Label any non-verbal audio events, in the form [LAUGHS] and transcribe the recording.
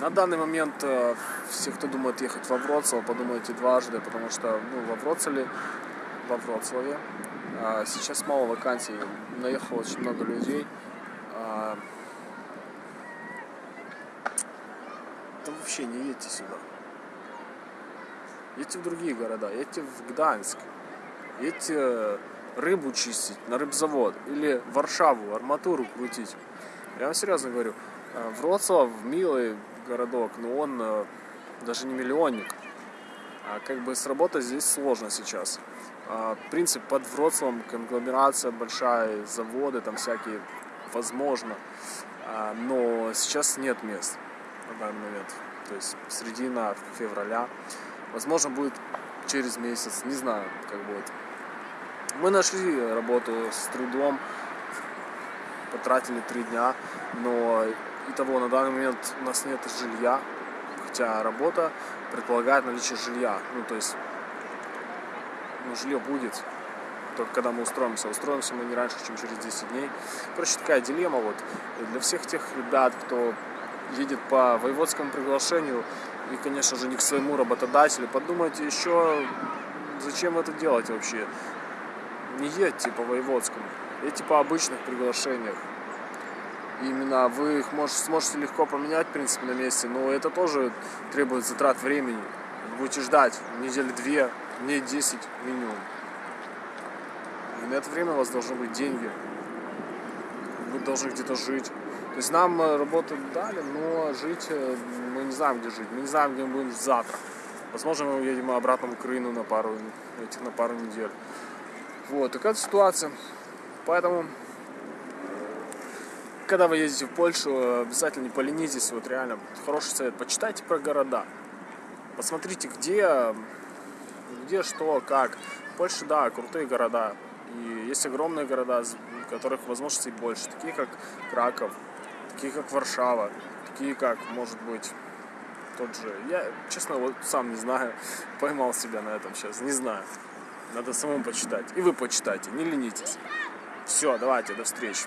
На данный момент э, все, кто думает ехать во Вроцлав, подумайте дважды, потому что ну, во Вроцлаве, во Вроцлаве а, сейчас мало вакансий, наехало очень много людей. А, да вообще не едьте сюда. Едьте в другие города, едьте в Гданьск, едьте рыбу чистить на рыбзавод или Варшаву арматуру крутить. Я вам серьезно говорю, Вроцлав милый городок, но он э, даже не миллионник. А как бы сработать здесь сложно сейчас. А, принцип под Вроцлавом, конгломерация большая, заводы там всякие, возможно. А, но сейчас нет мест на данный момент. То есть середина февраля. Возможно, будет через месяц, не знаю, как будет. Мы нашли работу с трудом, потратили три дня, но и того на данный момент у нас нет жилья, хотя работа предполагает наличие жилья. Ну, то есть, ну, жилье будет, только когда мы устроимся. Устроимся мы не раньше, чем через 10 дней. Короче, такая дилемма вот. Для всех тех ребят, кто едет по воеводскому приглашению и, конечно же, не к своему работодателю, подумайте еще, зачем это делать вообще. Не едьте по воеводскому, едьте по обычных приглашениях. Именно вы их можете, сможете легко поменять, в принципе, на месте, но это тоже требует затрат времени. Будете ждать недели две, дней 10 минимум. И на это время у вас должны быть деньги. Вы должны где-то жить. То есть нам э, работу дали, но жить э, мы не знаем, где жить. Мы не знаем, где мы будем завтра. Возможно, мы уедем обратно в Украину на пару, этих, на пару недель. Вот, такая ситуация. Поэтому когда вы ездите в Польшу, обязательно не поленитесь, вот реально, хороший совет, почитайте про города, посмотрите, где, где что, как. В Польше, да, крутые города, и есть огромные города, в которых возможностей больше, такие как Краков, такие как Варшава, такие как, может быть, тот же, я, честно, вот сам не знаю, [LAUGHS] поймал себя на этом сейчас, не знаю. Надо самому почитать. И вы почитайте, не ленитесь. Все, давайте, до встречи.